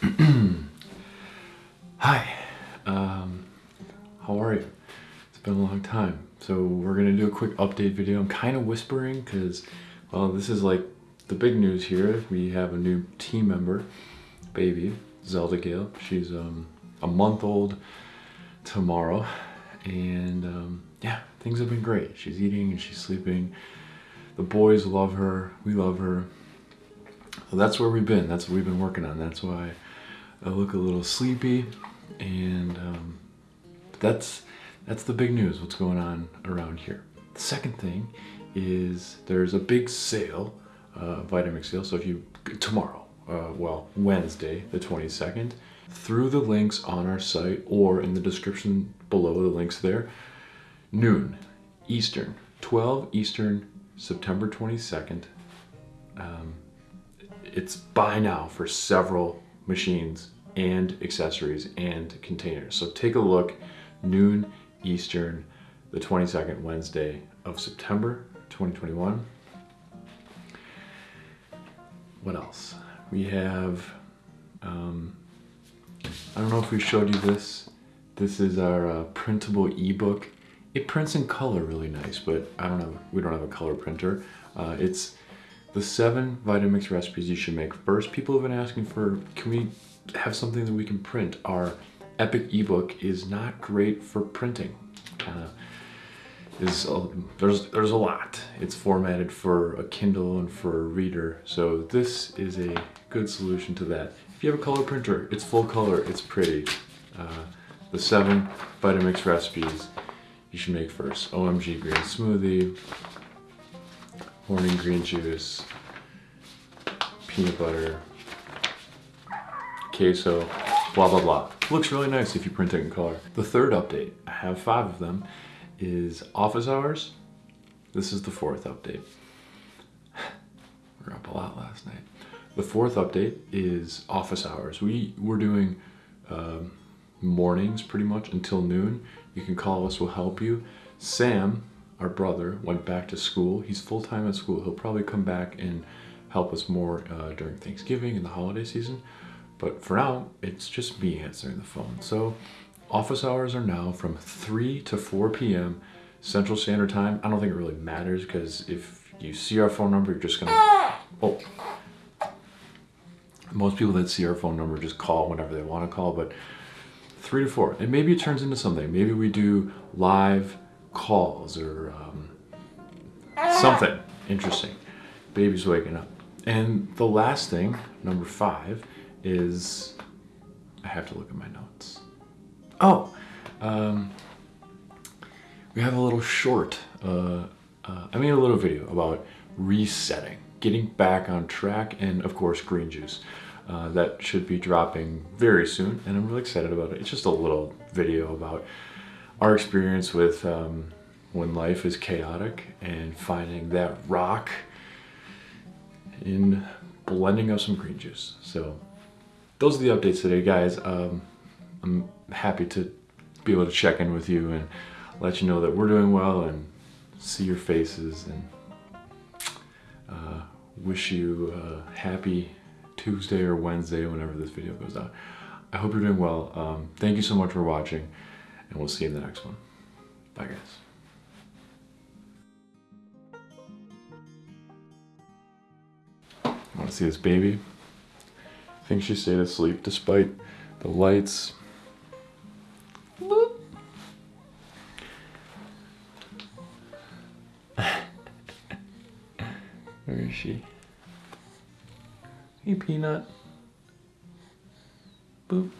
Hi, um, how are you? It's been a long time. So we're gonna do a quick update video. I'm kind of whispering because, well, this is like the big news here. We have a new team member, baby, Zelda Gale. She's um, a month old tomorrow. And um, yeah, things have been great. She's eating and she's sleeping. The boys love her. We love her. So that's where we've been. That's what we've been working on. That's why I look a little sleepy. And um, that's that's the big news. What's going on around here. The second thing is there's a big sale, uh, Vitamix sale. So if you tomorrow, uh, well Wednesday the 22nd, through the links on our site or in the description below the links there, noon Eastern, 12 Eastern, September 22nd. Um, it's buy now for several machines and accessories and containers. So take a look, noon Eastern, the 22nd Wednesday of September 2021. What else? We have, um, I don't know if we showed you this. This is our uh, printable ebook. It prints in color really nice, but I don't know, we don't have a color printer. Uh, it's the seven Vitamix recipes you should make. First, people have been asking for, can we have something that we can print? Our Epic ebook is not great for printing. Kind of is a, there's there's a lot. It's formatted for a Kindle and for a reader, so this is a good solution to that. If you have a color printer, it's full color, it's pretty. Uh, the seven Vitamix recipes you should make first. OMG green smoothie, morning green juice, peanut butter, queso, blah, blah, blah. Looks really nice if you print it in color. The third update, I have five of them, is office hours. This is the fourth update. we are up a lot last night. The fourth update is office hours. We, we're doing um, mornings pretty much until noon. You can call us, we'll help you. Sam, our brother, went back to school. He's full-time at school. He'll probably come back and help us more uh, during Thanksgiving and the holiday season. But for now, it's just me answering the phone. So office hours are now from 3 to 4 p.m. Central Standard Time. I don't think it really matters because if you see our phone number, you're just gonna, oh. Most people that see our phone number just call whenever they want to call, but three to four. And maybe it turns into something. Maybe we do live calls or um, something interesting. Baby's waking up. And the last thing, number five, is I have to look at my notes. Oh, um, we have a little short, uh, uh, I mean a little video about resetting, getting back on track, and of course green juice. Uh, that should be dropping very soon, and I'm really excited about it. It's just a little video about our experience with um, when life is chaotic and finding that rock in blending up some green juice. So those are the updates today, guys. Um, I'm happy to be able to check in with you and let you know that we're doing well and see your faces and uh, wish you a happy Tuesday or Wednesday whenever this video goes out. I hope you're doing well. Um, thank you so much for watching and we'll see you in the next one. Bye guys. Want to see this baby? I think she stayed asleep despite the lights. Where is she? Hey, Peanut. Boop.